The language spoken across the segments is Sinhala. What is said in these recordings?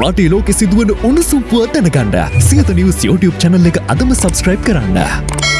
රටේ ලෝකෙ සිදුවන උණුසුම් පුවත් දැනගන්න සියත නිවස් YouTube channel එක අදම subscribe කරන්න.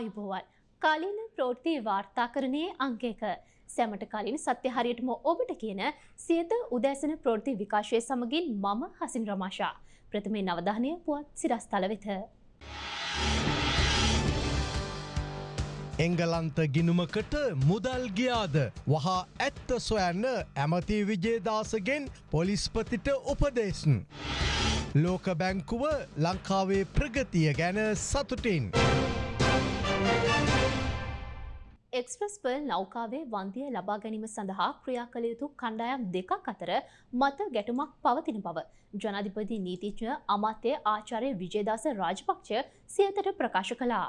ආයුබෝවන් කලින් ප්‍රෝෘති වාර්තාකරණයේ අංකයක සැමට කලින් සත්‍ය හරියටම ඔබට කියන සියත උදැසන ප්‍රෝෘති විකාශය සමගින් මම හසින් රමාශා ප්‍රථමේ නවධානය පුවත් සිරස්ථල වෙත. එංගලන්ත ගිනුමකට මුදල් ගියාද වහා ඇත්ත සොයන්න ඇමති විජේදාසගෙන් පොලිස්පතිට උපදේශන්. ලෝක බැංකුව ලංකාවේ ප්‍රගතිය ගැන සතුටින්. එක්ස්ප්‍රස් පර්ල් නෞකාවේ වන්දිය ලබා ගැනීම සඳහා ක්‍රියා කළ යුතු කණ්ඩායම් දෙකක් අතර මත ගැටුමක් පවතින බව ජනාධිපති නීතිඥ අමාත්‍ය ආචාරය විජේදාස රාජපක්ෂ සියතට ප්‍රකාශ කළා.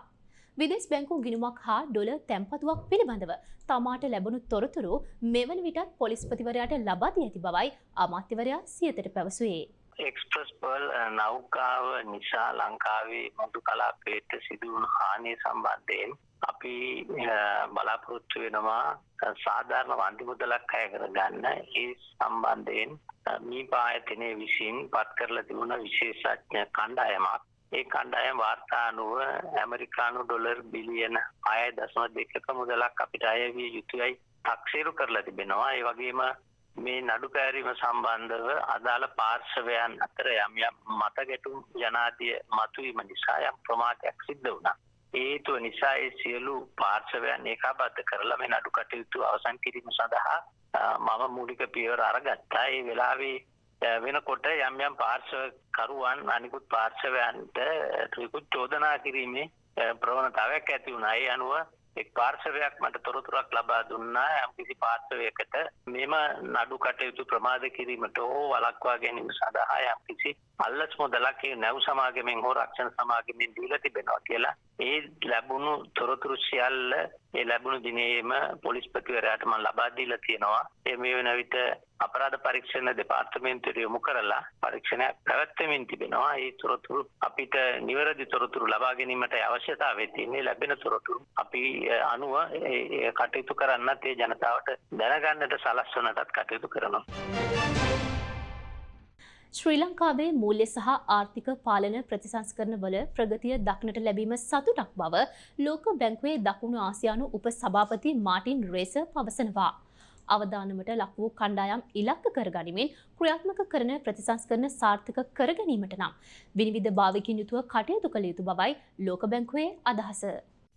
විදෙස් බැංකු ගිනුමක් හා ඩොල තැන්පතුවක් පිළිබඳව තමාට ලැබුණු තොරතුරු මෙවන විටත් පොලිස්පතිවරයාට ලබාදී ඇති බවයි අමාත්‍යවරයා සියතට පැවසුවේ. එක්ස්ප්‍රස් පර්ල් නෞකාව නිසා ලංකාවේ මුදු කලාපේට සිදුවුණු හානිය සම්බන්ධයෙන් අපි බලාපොරොත්තු වෙනවා සාධාරණ වන්දි මුදලක් අය කරගන්න. ඒ සම්බන්ධයෙන් මී පායතනය විසින් පත් කරලා තිබුණ විශේෂඥ කණ්ඩායමක්. ඒ කණ්ඩායම් වාර්තා අනුව ඇමරිකානු ඩොලර් බිලියන අය දසම දෙකක මුදලක් අපිට අයවිය යුතුයයි තක්සේරු කරලා තිබෙනවා. ඒ වගේම මේ නඩු පැරීම සම්බන්ධව අදාළ පාර්ශවයන් අතර යම් යම් මතගැටුම් ජනාදිය මතුවීම නිසා යම් ප්‍රමාණයක් සිද්ධ වුණා. ඒතුව නිසා ඒ සියලු පාර්ශවයන් ඒකාබද්ධ කරලා මේ නඩු කටයුතු අවසන් කිරීම සඳහා මම මූලික පියවර අරගත්තා. ඒ වෙලාවේ වෙනකොට යම් යම් පාර්ශවකරුවන් අනිකුත් පාර්ශවයන්ට ත්‍රිකුත් චෝදනා කිරීමේ ප්‍රවණතාවයක් ඇති වුණා. ඒ අනුව එක් පාර්ශවයක් මට තොරතුරක් ලබා දුන්නා යම්කිසි පාර්ශවයකට මෙම නඩු කටයුතු ප්‍රමාද කිරීමට හෝ වළක්වා ගැනීම සඳහා යම්කිසි අල්ලස් මුදලක් ඒ නැව් සමාගමෙන් හෝ රක්ෂණ සමාගමෙන් දීලා තිබෙනවා කියලා. ඒ ලැබුණු තොරතුරු සියල්ල ඒ ලැබුණු දිනේම පොලිස්පතිවරයාට මම ලබා දීලා තියෙනවා. ඒ මේ වෙන විට අපරාධ පරීක්ෂණ දෙපාර්තමේන්තුවට යොමු කරලා පරීක්ෂණයක් පැවැත්වෙමින් තිබෙනවා. ඒ තොරතුරු අපිට නිවැරදි තොරතුරු ලබා ගැනීමට අවශ්‍යතාවය තියෙන්නේ ලැබෙන තොරතුරු අපි අනුව කටයුතු කරන්නත් ඒ ජනතාවට දැනගන්නට සලස්වනටත් කටයුතු කරනවා. ශ්‍රී ලංකාවේ මූල්‍ය සහ ආර්ථික පාලන ප්‍රතිසංස්කරණ වල ප්‍රගතිය දක්නට ලැබීම සතුටක් බව ලෝක බැංකුවේ දකුණු ආසියානු උප සභාපති මාටින් රේස පවසනවා. අවධානමට ලක් වූ කණ්ඩායම් ඉලක්ක කරගනිමින් ක්‍රියාත්මක කරන ප්‍රතිසංස්කරණ සාර්ථක කරගැනීමට නම් විනිවිධ භාවිකින් යුතුව කටයුතු කළ යුතු බවයි ලෝක බැංකුවේ අදහස.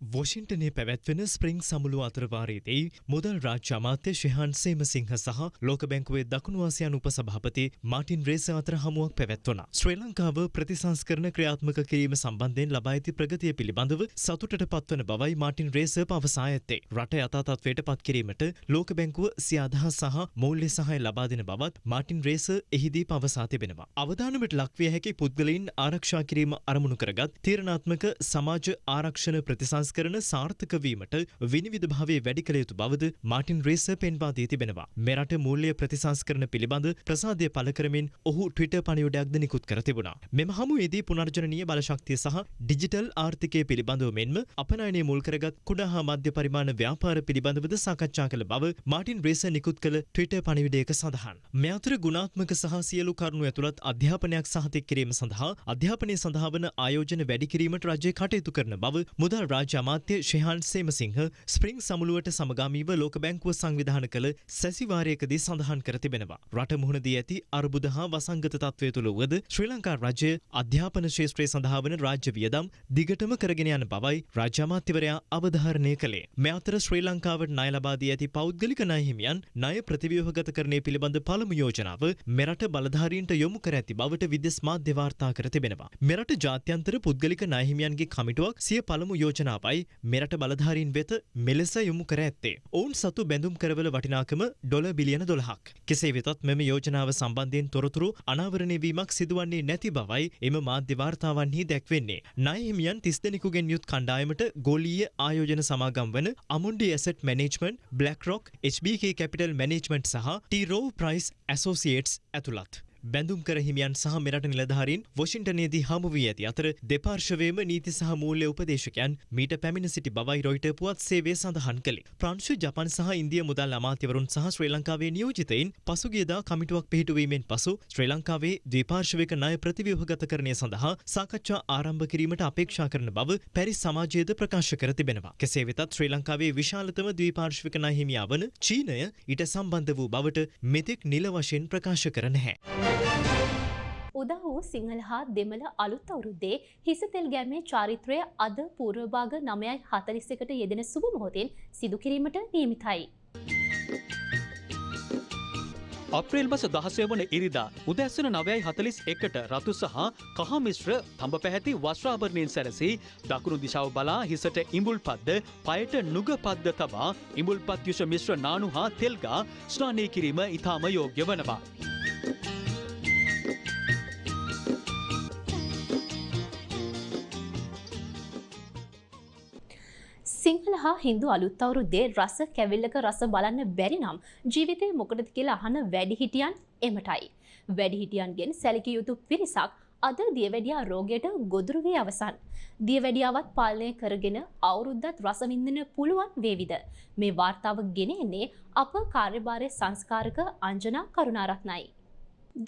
වොෂින්ටනය පැවැත්වෙන ස්ප්‍රිං සමුළු අතරවාරයේදී මුදල් රාජ්‍ය අමාත්‍ය ශිහන් සේමසිංහ සහ ලෝක බැංකුවේ දකුණු ආසියානු උපසභාපති මාටින් රේස අතර හමුවක් පැවැත්වුණා. ශ්‍රී ලංකාව ප්‍රතිසංස්කරණ ක්‍රියාත්මක කිරීම සම්බන්ධයෙන් ලබා ඇති ප්‍රගතිය පිළිබඳව සතුටට පත්වන බවයි මාටින් රේස පවසා ඇත්තේ. රට යථා තත්ත්වයට පත් කිරීමට ලෝක බැංකුව සිය අදහස් සහ මූල්‍ය සහාය ලබා දෙන බවත් මාටින් රේස එහිදී පවසා තිබෙනවා. අවධානමට ලක්විය හැකි පුද්ගලයින් ආරක්ෂා කිරීම අරමුණු කරගත් තීරණාත්මක සමාජ ආරක්ෂණ ප්‍රතිසංස්කරණ කරන සාර්ථක වීමට විනිවිධ භාවය වැඩි කළ යුතු බවද මාටින් රේස පෙන්වා දී තිබෙනවා. මෙරට මූල්‍ය ප්‍රතිසංස්කරණ පිළිබඳ ප්‍රසාදය පළ කරමින් ඔහු ට්විටර් පණිවුඩයක්ද නිකුත් කර තිබුණා. මෙම හමුවේදී පුනර්ජනනීය බලශක්තිය සහ ඩිජිටල් ආර්ථිකය පිළිබඳව මෙන්ම අපනයනය මුල් කරගත් කුඩා හා මධ්‍ය පරිමාණ ව්‍යාපාර පිළිබඳවද සාකච්ඡා කළ බව මාටින් රේස නිකුත් කළ ට්විටර් පණිවිඩයක සඳහන්. මේ අතර ගුණාත්මක සහ සියලු කරුණු ඇතුළත් අධ්‍යාපනයක් සහතික කිරීම සඳහා අධ්‍යාපනය සඳහා වන ආයෝජන වැඩි කිරීමට රජය කටයුතු කරන බව මුදල් රාජ්‍ය අමාත්‍ය ශිහන් සේමසිංහ ස්ප්‍රිං සමුළුවට සමගාමීව ලෝක බැංකුව සංවිධාන කළ සැසිවාරයකදී සඳහන් කර තිබෙනවා. රට මුහුණදී ඇති අර්බුද හා වසංගත තත්ත්වය තුළ වුවද ශ්‍රී ලංකා රජය අධ්‍යාපන ශේෂත්‍රය සඳහා වන රාජ්‍ය වියදම් දිගටම කරගෙන යන බවයි රාජ්‍ය අමාත්‍යවරයා අවධාරණය කළේ. මේ අතර ශ්‍රී ලංකාවට ණය ලබා දී ඇති පෞද්ගලික ණය හිමියන් ණය ප්‍රතිව්‍යුහගත කරණය පිළිබඳ පළමු යෝජනාව මෙරට බලධාරීන්ට යොමු කර ඇති බවට විදෙස් මාධ්‍ය වාර්තා කර තිබෙනවා. මෙරට ජාත්‍යන්තර පුද්ගලික ණය හිමියන්ගේ කමිටුවක් සිය පළමු යෝජනාව බවයි මෙරට බලධාරීන් වෙත මෙලෙස යොමු කර ඇත්තේ. ඔවුන් සතු බැඳුම් කරවල වටිනාකම ඩොල බිලියන දොළහක්. කෙසේ වෙතත් මෙම යෝජනාව සම්බන්ධයෙන් තොරතුරු අනාවරණය වීමක් සිදුවන්නේ නැති බවයි එම මාධ්‍ය වාර්තාවන්හි දැක්වෙන්නේ. ණයහිමියන් තිස් දෙනෙකුගෙන් යුත් කණ්ඩායමට ගෝලීය ආයෝජන සමාගම් වන Amundi Asset Management, BlackRock, HBK Capital Management සහ T-Row Price Associates ඇතුළත්. බැඳුම් කර හිමියන් සහ මෙරට නිලධාරීන් වොෂින්ටනයේදී හමු වී ඇති අතර දෙපාර්ශවයේම නීති සහ මූල්‍ය උපදේශකයන් මීට පැමිණ සිටි බවයි රොයිට පුවත් සේවය සඳහන් කළේ. ප්‍රංශු ජපන් සහ ඉන්දිය මුදල් අමාත්‍යවරුන් සහ ශ්‍රී ලංකාවේ නියෝජිතයින් පසුගියදා කමිටුවක් පිහිටුවීමෙන් පසු ශ්‍රී ලංකාවේ ද්විපාර්ශවික ණය ප්‍රතිව්‍යුහගතකරණය සඳහා සාකච්ඡා ආරම්භ කිරීමට අපේක්ෂා කරන බව පැරිස් සමාජයේද ප්‍රකාශ කර තිබෙනවා. කෙසේ වෙතත් ශ්‍රී ලංකාවේ විශාලතම ද්විපාර්ශවික ණය හිමියා වන චීනය ඊට සම්බන්ධ වූ බවට මෙතෙක් නිල වශයෙන් ප්‍රකාශ කර නැහැ. උදා වූ සිංහල හා දෙමළ අලුත් අවුරුද්දේ හිසතෙල් ගෑමේ චාරිත්‍රය අද පූර්වභාග නමයයි හතලිස් එකට යෙදෙන සුබ මොහොතෙන් සිදු කිරීමට නියමිතයි. අප්‍රේල් මස දහසය වන ඉරිදා උදැස්සන නවයයි හතලිස් එකට රතු සහ කහමිශ්‍ර තඹ පැහැති වස්්‍රාභරණයෙන් සැරසි දකුණු දිශාව බලා හිසට ඉඹුල් පද්ද පයට නුග පද්ද තබා ඉඹුල් පත්යුෂ මිශ්‍ර නානු හා තෙල්ගා ස්නානය කිරීම ඉතාම යෝග්‍ය වනවා. සිංහල හා හින්දු අලුත් අවුරුද්දේ රස කැවිල්ලක රස බලන්න බැරි නම් ජීවිතේ මොකටද කියලා අහන වැඩිහිටියන් එමටයි. වැඩිහිටියන්ගෙන් සැලකිය යුතු පිරිසක් අද දියවැඩියා රෝගයට ගොදුරු වී අවසන්. දියවැඩියාවත් පාලනය කරගෙන අවුරුද්දත් රසවින්දන පුළුවන් වේවිද. මේ වාර්තාව ගෙන එන්නේ අප කාර්යභාරය සංස්කාරක අංජනා කරුණාරත්නයි.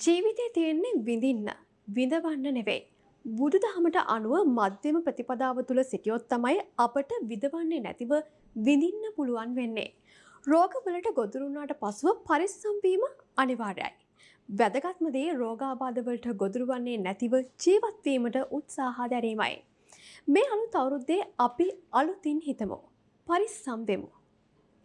ජීවිතය තියෙන්නේ විඳින්න විඳවන්න නෙවෙයි. බුදු දහමට අනුව මධ්‍යම ප්‍රතිපදාව තුළ සිටියොත් තමයි අපට විදවන්නේ නැතිව විඳින්න පුළුවන් වෙන්නේ. රෝගවලට ගොදුරුණාට පසුව පරිස්සම්වීම අනිවාර්යයි. වැදගත්මදේ රෝගාබාධවලට ගොදුරුවන්නේ නැතිව ජීවත්වීමට උත්සාහා දැරීමයි. මේ අලුත් අවුරුද්දේ අපි අලුතින් හිතමු. පරිස්සම් වෙමු.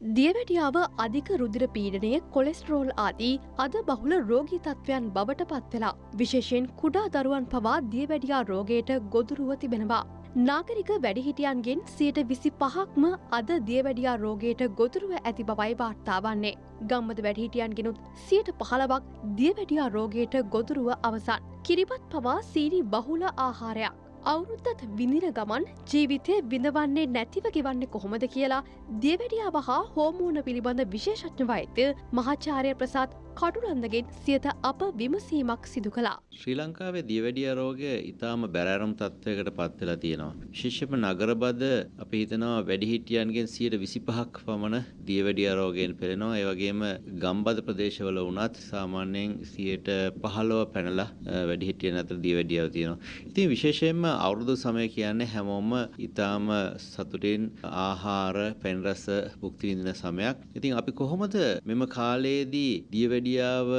දියවැඩියාව අධික රුදිර පීඩනය කොලෙස්ටරෝල් ආදී අද බහුල රෝගී තත්ත්වයන් බවට පත්වෙලා. විශේෂයෙන් කුඩා දරුවන් පවා දියවැඩියා රෝගයට ගොදුරුව තිබෙනවා. නාගරික වැඩිහිටියන්ගෙන් සියට විසි පහක්ම අද දියවැඩියා රෝගයට ගොදුරුව ඇති බවයි වාර්තාවන්නේ. ගම්මද වැඩිහිටියන්ගෙනුත් සියට පහලවක් දියවැඩියා රෝගයට ගොදුරුව අවසන්. කිරිබත් පවා සීරි බහුල ආහාරයක්. අවුරුද්දත් විඳින ගමන් ජීවිතය විඳවන්නේ නැතිව ගෙවන්නේ කොහොමද කියලා දියවැඩියාව හා හෝමෝන පිළිබඳ විශේෂඥ වෛද්‍ය මහාචාර්ය ප්‍රසාත් කටුලන්දගෙන් සියත අප විමසීමක් සිදු කළා. ශ්‍රී ලංකාවේ දියවැඩිය රෝගය ඉතාම බැරෑරුම් තත්ත්වයකට පත්වෙලා තියෙනවා. විශේෂම නගරබද අපි හිතනවා වැඩිහිටියන්ගෙන් සියයට විසිපහක් පමණ දියවැඩිය රෝගයෙන් පෙළෙනවා. ඒ වගේම ගම්බද ප්‍රදේශවල වුණත් සාමාන්‍යයෙන් සියයට පහළොව පැනලා වැඩිහිටියන් අතර දියවැඩියාව තියෙනවා. ඉතින් විශේෂයෙන්ම අවුරුදු සමය කියන්නේ හැමෝම ඉතාම සතුටින් ආහාර පැන් රස භුක්ති විඳින සමයක්. ඉතින් අපි කොහොමද මෙම කාලයේදී දියවැඩියාව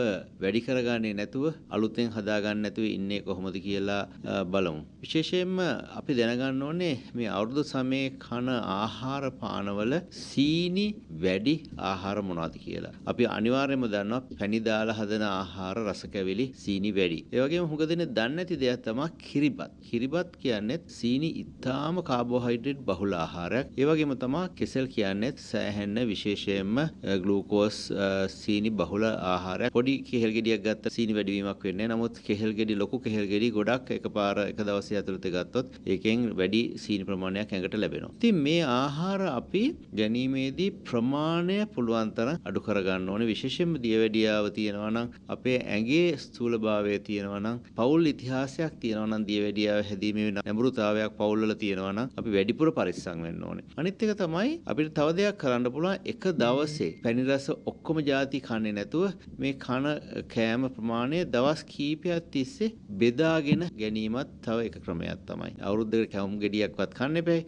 වැඩි කරගන්නේ නැතුව අලුතෙන් හදාගන්න නැතුව ඉන්නේ කොහොමද කියලා බලමු. විශේෂයෙන්ම අපි දැනගන්න ඕනේ මේ අවුරුදු සමයේ කන ආහාර පානවල සීනි වැඩි ආහාර මොනවද කියලා. අපි අනිවාර්යයෙන්ම දන්නවා පැණි දාලා හදන ආහාර රස කැවිලි සීනි වැඩි. ඒ වගේම හුඟ දෙනෙක් දන්නේ නැති දෙයක් තමයි කිරිබත්. කිරිබත් කියන්නේ සීනි ඉතාම කාබෝහයිඩ්‍රේට් බහුල ආහාරයක්. ඒ වගේම තමයි කෙසෙල් කියන්නේ සෑහෙන්න විශේෂයෙන්ම ග්ලූකෝස් සීනි බහුල ආහාරයක්. පොඩි කෙහෙල් ගෙඩියක් ගත්ත සීනි වැඩිවීමක් වෙන්නේ නමුත් කෙහෙල් ගෙඩි ලොකු කෙහෙල් ගෙඩි ගොඩක් එකපාර එක දවසේ ඇතුළත ගත්තොත් ඒකෙන් වැඩි සීනි ප්‍රමාණයක් ඇඟට ලැබෙනවා. ඉතින් මේ ආහාර අපි ගැනීමේදී ප්‍රමාණය පුළුවන් තරම් අඩු කරගන්න ඕනේ. විශේෂයෙන්ම දියවැඩියාව තියෙනවා නම් අපේ ඇඟේ ස්ථූලභාවය තියෙනවා නම් පෞල් ඉතිහාසයක් තියෙනවා නම් දියවැඩියාව හැදීමේ නැඹුරුතාවයක් පෞල්වල තියෙනවා නම් අපි වැඩිපුර පරිස්සම් වෙන්න ඕනේ. අනිත් එක තමයි අපිට තව දෙයක් කරන්න පුළුවන් එක දවසේ පැණි රස ඔක්කොම ಜಾති කන්නේ නැතුව මේ කන කෑම ප්‍රමාණය දවස් කීපයක් තිස්සේ බෙදාගෙන ගැනීමත් තව එක ක්‍රමයක් තමයි. අවුරුද්දකට කැවුම් ගෙඩියක්වත් කන්න එපා.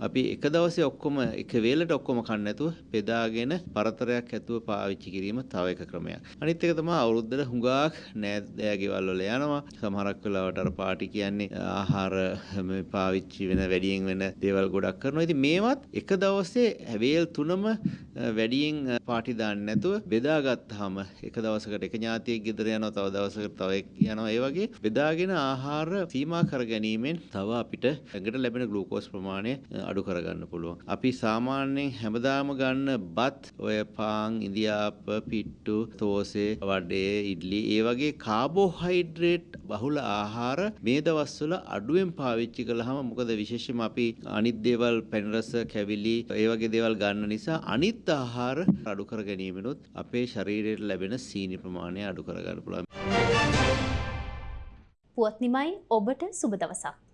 අපි එක දවසේ ඔක්කොම එක වේලට ඔක්කොම කන්න නැතුව බෙදාගෙන පරතරයක් ඇතුව පාවිච්චි කිරීම තව එක ක්‍රමයක්. අනිත් එක තමයි අවුරුද්දට හුඟක් නෑදෑ ගෙවල් වල යනවා. සමහරක් වෙලාවට අර පාටි කියන්නේ ආහාර මේ පාවිච්චි වෙන වැඩියෙන් වෙන දේවල් ගොඩක් කරනවා. ඉතින් මේවත් එක දවසේ වේල් තුනම වැඩියෙන් පාටි දාන්න නැතුව බෙදාගත්තාම එක දවසකට එක ඥාතියෙක් ගෙදර යනවා තව දවසකට තව එක් යනවා ඒ වගේ බෙදාගෙන ආහාර සීමා කර ගැනීමෙන් තව අපිට ඇඟට ලැබෙන ග්ලූකෝස් ප්‍රමාණය අඩු කරගන්න පුළුවන්. අපි සාමාන්‍යයෙන් හැමදාම ගන්න බත් ඔය පාන් ඉන්දියාප පිට්ටු තෝසේ වඩේ ඉඩ්ලි ඒ වගේ කාබෝහයිඩ්‍රේට් බහුල ආහාර මේ දවස්වල අඩුවෙන් පාවිච්චි කළාම මොකද විශේෂයෙන්ම අපි අනිත් දේවල් පැන් රස කැවිලි ඒ වගේ දේවල් ගන්න නිසා අනිත් ආහාර අඩු කර ගැනීමෙනුත් අපේ ශරීරයට ලැබෙන සීනි ප්‍රමාණය අඩු කරගන්න පුළුවන්. පුවත් නිමයි ඔබට සුබ දවසක්.